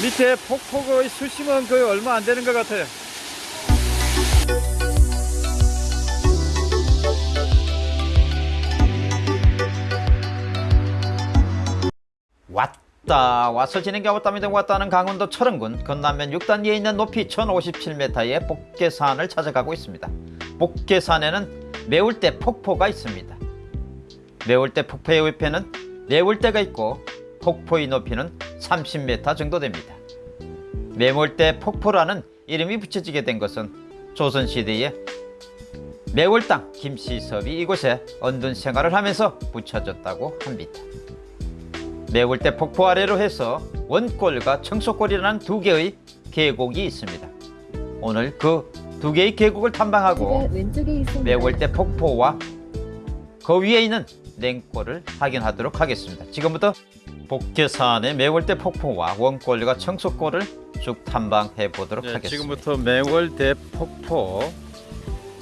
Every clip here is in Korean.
밑에 폭포의 수심은 거의 얼마 안 되는 것 같아요. 왔다. 와서 진행가 왔답니다 왔다는 강원도 철원군. 건남면 6단위에 있는 높이 1057m의 복계산을 찾아가고 있습니다. 복계산에는 매울대 폭포가 있습니다. 매울대 폭포의 옆에는 매울대가 있고 폭포의 높이는 30m 정도 됩니다 매울대 폭포라는 이름이 붙여지게 된 것은 조선시대에 매월당 김시섭이 이곳에 언둔 생활을 하면서 붙여졌다고 합니다 매울대 폭포 아래로 해서 원골과 청소골이라는 두 개의 계곡이 있습니다. 오늘 그 두 개의 계곡을 탐방하고. 매월대 폭포와 그 위에 있는 냉골을 확인하도록 하겠습니다. 지금부터 복계산의 매월대 폭포와 원골과 청소골을 쭉 탐방해 보도록 하겠습니다. 네, 지금부터 매월대 폭포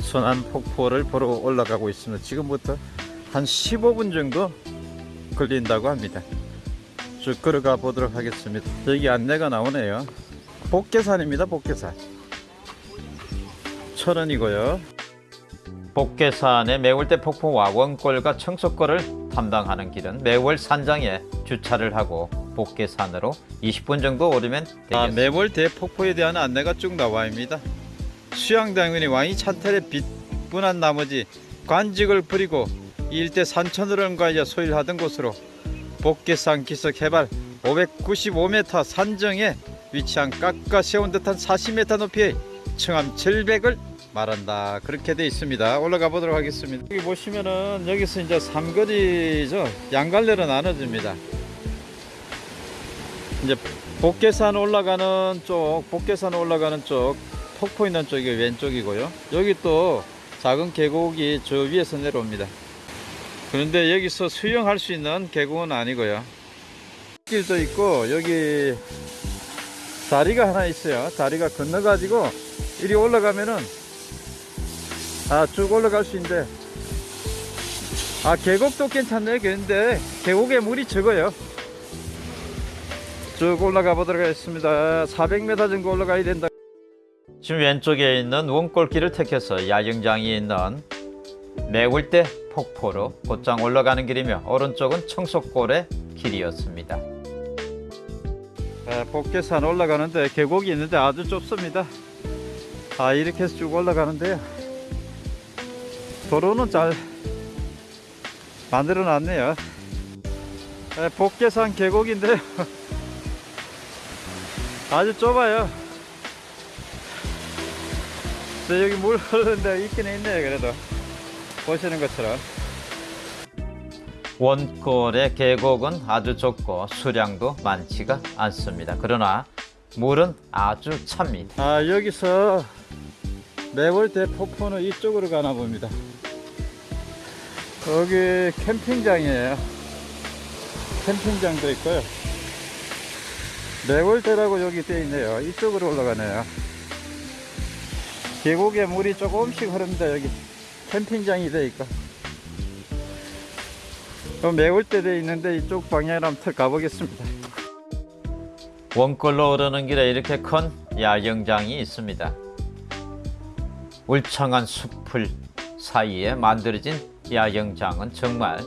순안 폭포를 보러 올라가고 있습니다. 지금부터 한 15분 정도 걸린다고 합니다. 쭉 걸어가 보도록 하겠습니다. 여기 안내가 나오네요. 복계산입니다. 복계산. 천원이고요. 복계산의 매월대 폭포와 원골과 청소골을 탐방하는 길은 매월 산장에 주차를 하고 복계산으로 20분 정도 오르면 되겠습니다. 아, 매월 대 폭포에 대한 안내가 쭉 나와 있습니다. 수양당군이 왕이 찬탈에 빗분한 나머지 관직을 부리고 이 일대 산천으로 응가하여 소일하던 곳으로 복계산 기슭 해발 595m 산정에 위치한 깎아 세운 듯한 40m 높이의 청암 절벽을 말한다. 그렇게 되어 있습니다. 올라가 보도록 하겠습니다. 여기 보시면은 여기서 이제 삼거리죠. 양갈래로 나눠집니다. 이제 복계산 올라가는 쪽 복계산 올라가는 쪽 폭포 있는 쪽이 왼쪽이고요. 여기 또 작은 계곡이 저 위에서 내려옵니다. 그런데 여기서 수영할 수 있는 계곡은 아니고요. 길도 있고 여기 다리가 하나 있어요. 다리가 건너 가지고 이리 올라가면은 아 쭉 올라갈 수 있는데. 아 계곡도 괜찮네 근데. 계곡에 물이 적어요. 쭉 올라가 보도록 하겠습니다. 400m 정도 올라가야 된다. 지금 왼쪽에 있는 원골길을 택해서 야영장이 있는 매울대 폭포로 곧장 올라가는 길이며 오른쪽은 청소골의 길이었습니다. 네, 복계산 올라가는데 계곡이 있는데 아주 좁습니다. 아 이렇게 해서 쭉 올라가는데요 도로는 잘 만들어 놨네요. 네, 복계산 계곡인데요. 아주 좁아요. 네, 여기 물 흐르는데 있긴 있네요 그래도. 보시는 것처럼. 원골의 계곡은 아주 좁고 수량도 많지가 않습니다. 그러나 물은 아주 찹니다. 아 여기서 매월대 폭포는 이쪽으로 가나 봅니다. 여기 캠핑장이에요. 캠핑장도 있고요. 매월대라고 여기 되어 있네요. 이쪽으로 올라가네요. 계곡에 물이 조금씩 흐릅니다 여기. 캠핑장이 되어 있고. 그럼 매월대 되어 있는데 이쪽 방향으로 한번 가보겠습니다. 원골로 오르는 길에 이렇게 큰 야영장이 있습니다. 울창한 숲을 사이에 만들어진 야영장은 정말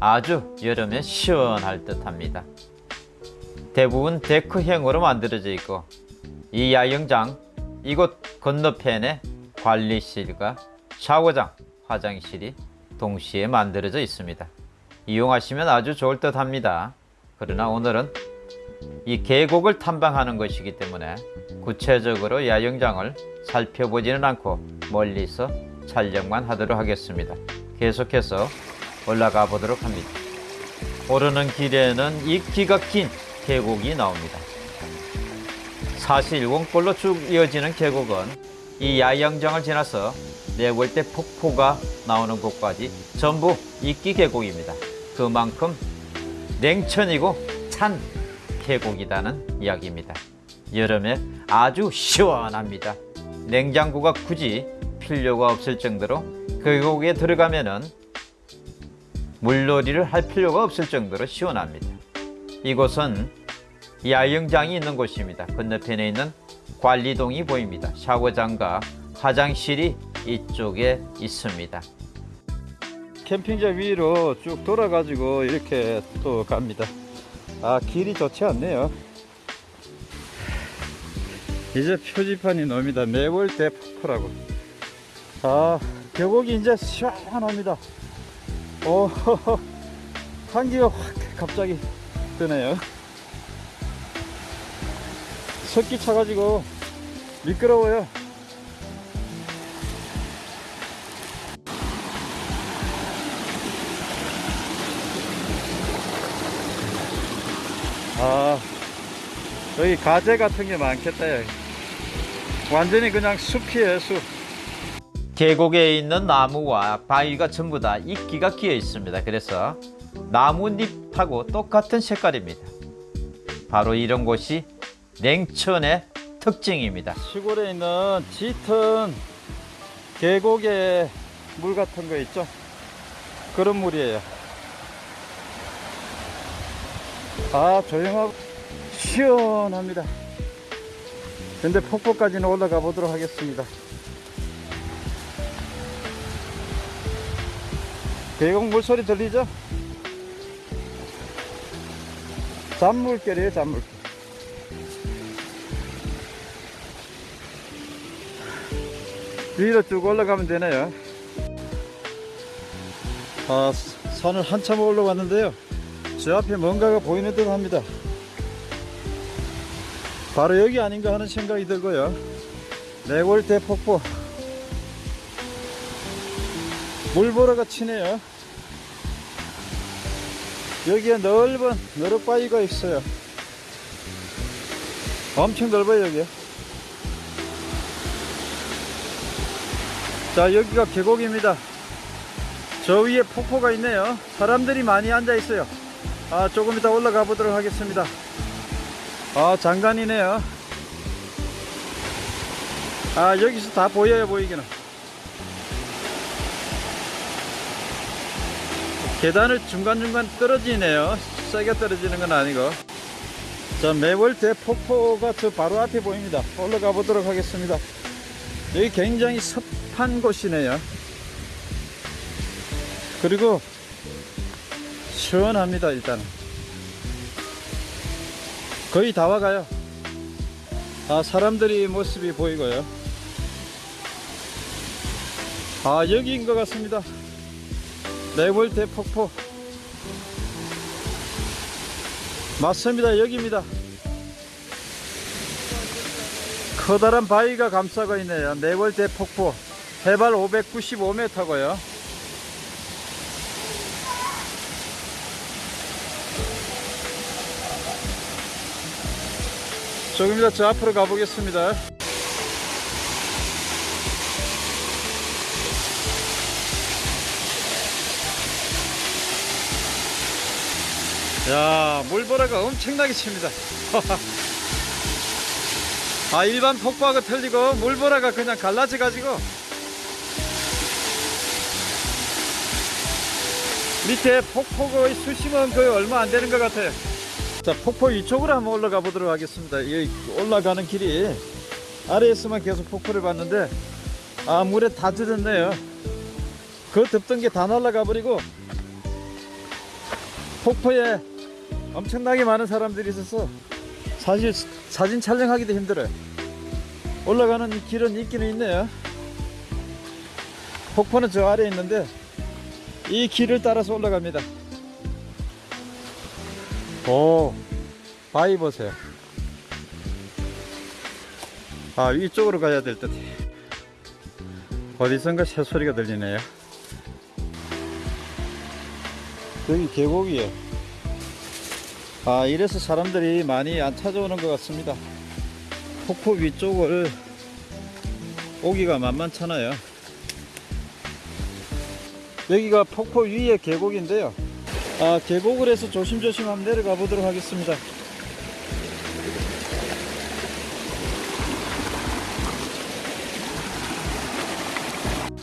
아주 여름에 시원할 듯 합니다. 대부분 데크형으로 만들어져 있고 이 야영장 이곳 건너편에 관리실과 샤워장, 화장실이 동시에 만들어져 있습니다. 이용하시면 아주 좋을 듯 합니다. 그러나 오늘은 이 계곡을 탐방하는 것이기 때문에 구체적으로 야영장을 살펴보지는 않고 멀리서 촬영만 하도록 하겠습니다. 계속해서 올라가 보도록 합니다. 오르는 길에는 이 기가 긴 계곡이 나옵니다. 사실 원골로 쭉 이어지는 계곡은 이 야영장을 지나서 내월대 폭포가 나오는 곳까지 전부 이끼 계곡입니다. 그만큼 냉천이고 찬 계곡이라는 이야기입니다. 여름에 아주 시원합니다. 냉장고가 굳이 필요가 없을 정도로 계곡에 들어가면 은 물놀이를 할 필요가 없을 정도로 시원합니다. 이곳은 야영장이 있는 곳입니다. 건너편에 있는 관리동이 보입니다. 샤워장과 화장실이 이쪽에 있습니다. 캠핑장 위로 쭉 돌아가지고 이렇게 또 갑니다. 아 길이 좋지 않네요. 이제 표지판이 나옵니다. 매월대 폭포라고. 아 계곡이 이제 시원합니다. 오 한기가 확 갑자기 드네요. 석기 차가지고 미끄러워요. 아 여기 가재 같은 게 많겠다 여기. 완전히 그냥 숲이에요 숲 계곡에 있는 나무와 바위가 전부 다 이끼가 끼어 있습니다. 그래서 나뭇잎하고 똑같은 색깔입니다. 바로 이런 곳이 냉천의 특징입니다. 시골에 있는 짙은 계곡의 물 같은 거 있죠 그런 물이에요 아 조용하고 시원합니다 근데 폭포까지는 올라가 보도록 하겠습니다 계곡 물소리 들리죠? 잔물결이에요 잔물결 위로 쭉 올라가면 되네요. 아, 산을 한참 올라왔는데요. 저 앞에 뭔가가 보이는 듯 합니다. 바로 여기 아닌가 하는 생각이 들고요. 내골대 폭포. 물보라가 치네요. 여기에 넓은 너럭바위가 있어요. 엄청 넓어요, 여기. 자 여기가 계곡입니다 저 위에 폭포가 있네요 사람들이 많이 앉아 있어요 아 조금 이따 올라가 보도록 하겠습니다. 아 장관이네요. 아 여기서 다 보여요 보이기는. 계단을 중간중간 떨어지네요. 세게 떨어지는 건 아니고. 자 매월대 폭포가 저 바로 앞에 보입니다. 올라가 보도록 하겠습니다. 여기 굉장히 습한 곳이네요. 그리고 시원합니다, 일단은. 거의 다 와가요. 아, 사람들이 모습이 보이고요. 아, 여기인 것 같습니다. 레볼대 폭포. 맞습니다, 여기입니다. 커다란 바위가 감싸고 있네요. 네벌대 폭포. 해발 595m고요. 조금 이따 저 앞으로 가보겠습니다. 야, 물보라가 엄청나게 칩니다. 아 일반 폭포하고 틀리고 물보라가 그냥 갈라져 가지고 밑에 폭포의 수심은 거의 얼마 안 되는 것 같아요 자 폭포 위쪽으로 한번 올라가 보도록 하겠습니다 이 올라가는 길이 아래에서만 계속 폭포를 봤는데 아 물에 다 젖었네요 그 덮던 게 다 날아가 버리고 폭포에 엄청나게 많은 사람들이 있어서 사실 사진 촬영하기도 힘들어요. 올라가는 길은 있기는 있네요. 폭포는 저 아래에 있는데 이 길을 따라서 올라갑니다. 오, 바위 보세요. 아, 위쪽으로 가야 될 듯. 어디선가 새소리가 들리네요. 여기 계곡이에요. 아 이래서 사람들이 많이 안 찾아오는 것 같습니다 폭포 위쪽을 오기가 만만찮아요 여기가 폭포 위에 계곡인데요 아, 계곡을 해서 조심조심 한번 내려가 보도록 하겠습니다.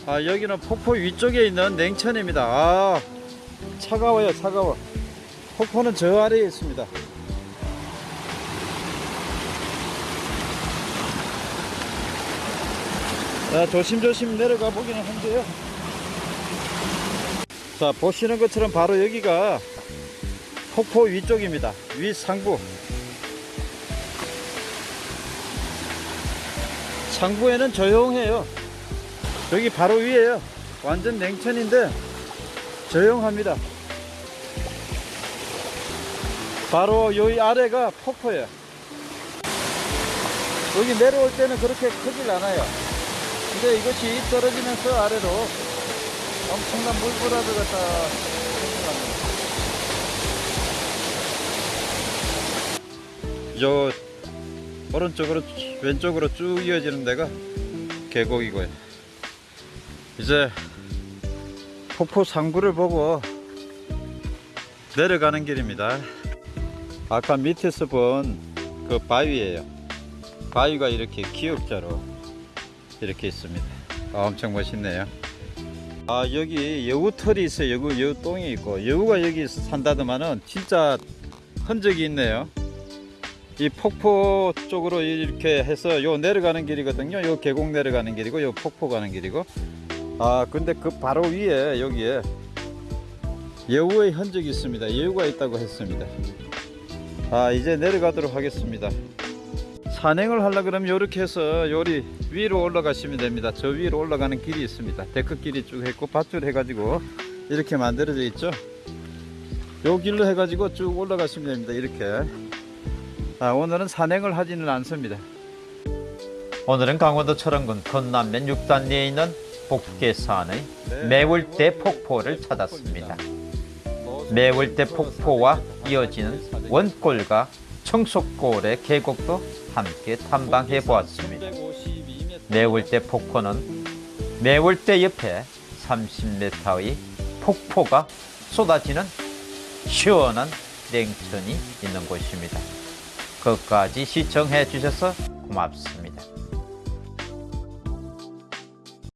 아, 여기는 폭포 위쪽에 있는 냉천입니다. 아, 차가워요 차가워. 폭포는 저 아래에 있습니다. 아, 조심조심 내려가 보기는 한데요. 자, 보시는 것처럼 바로 여기가 폭포 위쪽입니다. 위 상부. 상부에는 조용해요. 여기 바로 위에요. 완전 냉천인데 조용합니다. 바로 여기 아래가 폭포예요. 여기 내려올 때는 그렇게 크질 않아요. 근데 이것이 떨어지면서 아래로 엄청난 물보라를 갖다. 요 오른쪽으로 왼쪽으로 쭉 이어지는 데가 계곡이고요. 이제 폭포 상부를 보고 내려가는 길입니다. 아까 밑에서 본 그 바위예요. 바위가 이렇게 기역자로 이렇게 있습니다. 아, 엄청 멋있네요. 아 여기 여우털이 있어요. 여우 여우똥이 있고 여우가 여기 산다더만은 진짜 흔적이 있네요. 이 폭포 쪽으로 이렇게 해서 요 내려가는 길이거든요. 요 계곡 내려가는 길이고 요 폭포 가는 길이고. 아 근데 그 바로 위에 여기에 여우의 흔적이 있습니다. 여우가 있다고 했습니다. 아 이제 내려가도록 하겠습니다. 산행을 하려 그러면 이렇게 해서 요리 위로 올라가시면 됩니다. 저 위로 올라가는 길이 있습니다. 데크길이 쭉 했고 밧줄 해가지고 이렇게 만들어져 있죠. 요 길로 해가지고 쭉 올라가시면 됩니다. 이렇게. 아, 오늘은 산행을 하지는 않습니다. 오늘은 강원도 철원군 건남면 6단리에 있는 복계산의 네. 매울대 폭포를 찾았습니다. 매울대 폭포와 이어지는 원골과 청속골의 계곡도 함께 탐방해 보았습니다. 매울대 폭포는 매울대 옆에 30m의 폭포가 쏟아지는 시원한 냉천이 있는 곳입니다. 끝까지 시청해 주셔서 고맙습니다.